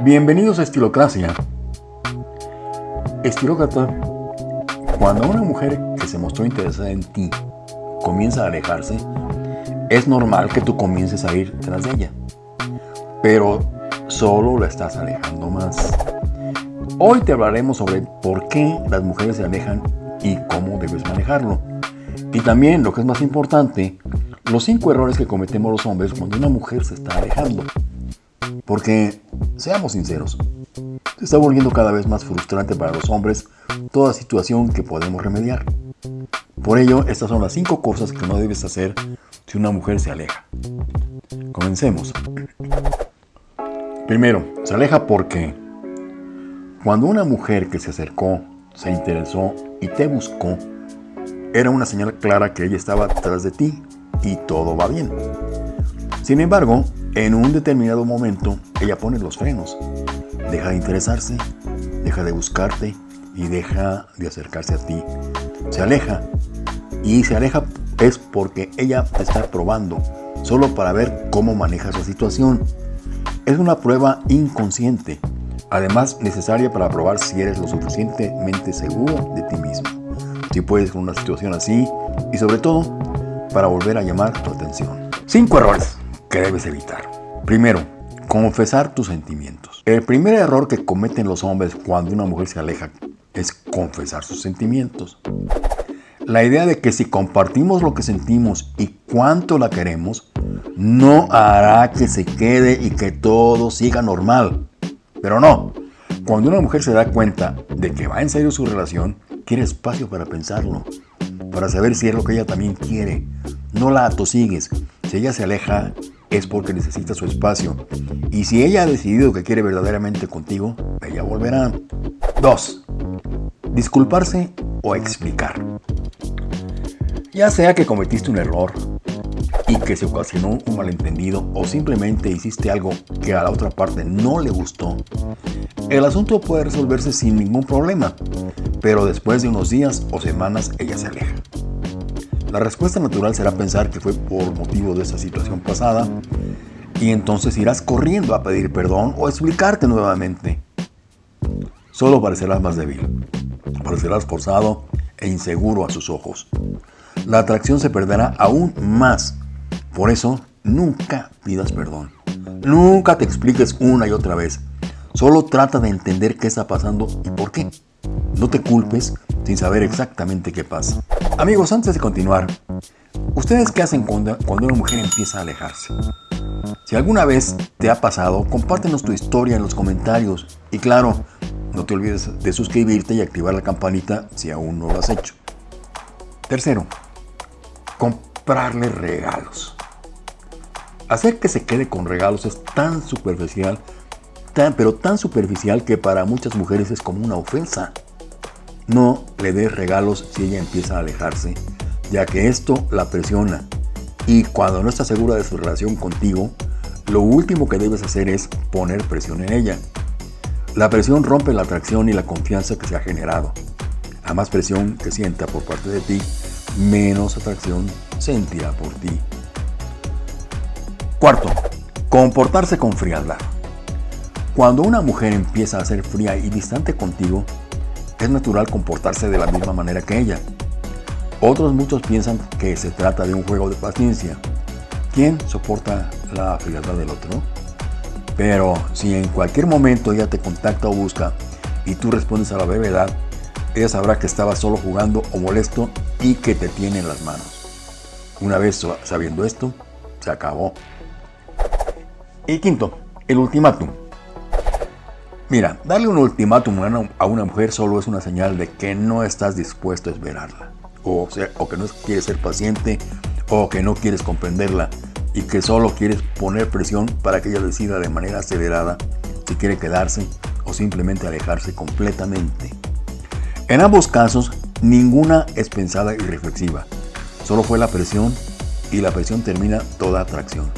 Bienvenidos a Estilocracia. Estilócrata, cuando una mujer que se mostró interesada en ti comienza a alejarse, es normal que tú comiences a ir tras de ella. Pero solo la estás alejando más. Hoy te hablaremos sobre por qué las mujeres se alejan y cómo debes manejarlo. Y también, lo que es más importante, los cinco errores que cometemos los hombres cuando una mujer se está alejando. Porque, seamos sinceros, está volviendo cada vez más frustrante para los hombres toda situación que podemos remediar. Por ello, estas son las cinco cosas que no debes hacer si una mujer se aleja. Comencemos. Primero, se aleja porque cuando una mujer que se acercó, se interesó y te buscó, era una señal clara que ella estaba detrás de ti y todo va bien. Sin embargo, en un determinado momento, ella pone los frenos, deja de interesarse, deja de buscarte y deja de acercarse a ti. Se aleja. Y se aleja es porque ella está probando, solo para ver cómo manejas la situación. Es una prueba inconsciente, además necesaria para probar si eres lo suficientemente seguro de ti mismo. Si puedes con una situación así y sobre todo para volver a llamar tu atención. Cinco errores que debes evitar. Primero, confesar tus sentimientos. El primer error que cometen los hombres cuando una mujer se aleja es confesar sus sentimientos. La idea de que si compartimos lo que sentimos y cuánto la queremos, no hará que se quede y que todo siga normal. Pero no, cuando una mujer se da cuenta de que va en serio su relación, quiere espacio para pensarlo, para saber si es lo que ella también quiere. No la atosigues. Si ella se aleja, es porque necesita su espacio. Y si ella ha decidido que quiere verdaderamente contigo, ella volverá. 2. Disculparse o explicar. Ya sea que cometiste un error y que se ocasionó un malentendido o simplemente hiciste algo que a la otra parte no le gustó, el asunto puede resolverse sin ningún problema, pero después de unos días o semanas ella se aleja. La respuesta natural será pensar que fue por motivo de esa situación pasada y entonces irás corriendo a pedir perdón o explicarte nuevamente. Solo parecerás más débil, parecerás forzado e inseguro a sus ojos. La atracción se perderá aún más. Por eso, nunca pidas perdón. Nunca te expliques una y otra vez. Solo trata de entender qué está pasando y por qué. No te culpes sin saber exactamente qué pasa. Amigos, antes de continuar, ¿ustedes qué hacen cuando, una mujer empieza a alejarse? Si alguna vez te ha pasado, compártenos tu historia en los comentarios. Y claro, no te olvides de suscribirte y activar la campanita si aún no lo has hecho. Tercero, comprarle regalos. Hacer que se quede con regalos es tan superficial, pero tan superficial que para muchas mujeres es como una ofensa. No le des regalos si ella empieza a alejarse, ya que esto la presiona. Y cuando no está segura de su relación contigo, lo último que debes hacer es poner presión en ella. La presión rompe la atracción y la confianza que se ha generado. A más presión que sienta por parte de ti, menos atracción sentirá por ti. Cuarto, comportarse con frialdad. Cuando una mujer empieza a ser fría y distante contigo, es natural comportarse de la misma manera que ella. Otros muchos piensan que se trata de un juego de paciencia. ¿Quién soporta la frialdad del otro? Pero si en cualquier momento ella te contacta o busca y tú respondes a la brevedad, ella sabrá que estaba solo jugando o molesto y que te tiene en las manos. Una vez sabiendo esto, se acabó. Y quinto, el ultimátum. Mira, darle un ultimátum a una mujer solo es una señal de que no estás dispuesto a esperarla, o, que no quieres ser paciente, o que no quieres comprenderla, y que solo quieres poner presión para que ella decida de manera acelerada si quiere quedarse o simplemente alejarse completamente. En ambos casos, ninguna es pensada y reflexiva, solo fue la presión y la presión termina toda atracción.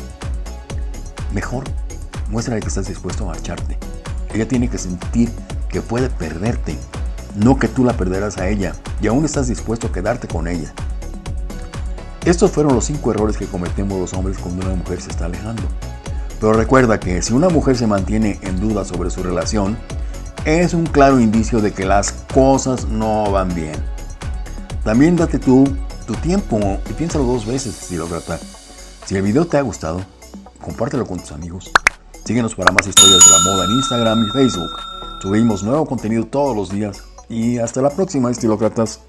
Mejor, muéstrale que estás dispuesto a marcharte ella tiene que sentir que puede perderte, no que tú la perderás a ella y aún estás dispuesto a quedarte con ella. Estos fueron los cinco errores que cometemos los hombres cuando una mujer se está alejando. Pero recuerda que si una mujer se mantiene en duda sobre su relación, es un claro indicio de que las cosas no van bien. También date tú tu tiempo y piénsalo dos veces si lo trata. Si el video te ha gustado, compártelo con tus amigos. Síguenos para más historias de la moda en Instagram y Facebook. Subimos nuevo contenido todos los días. Y hasta la próxima, estilócratas.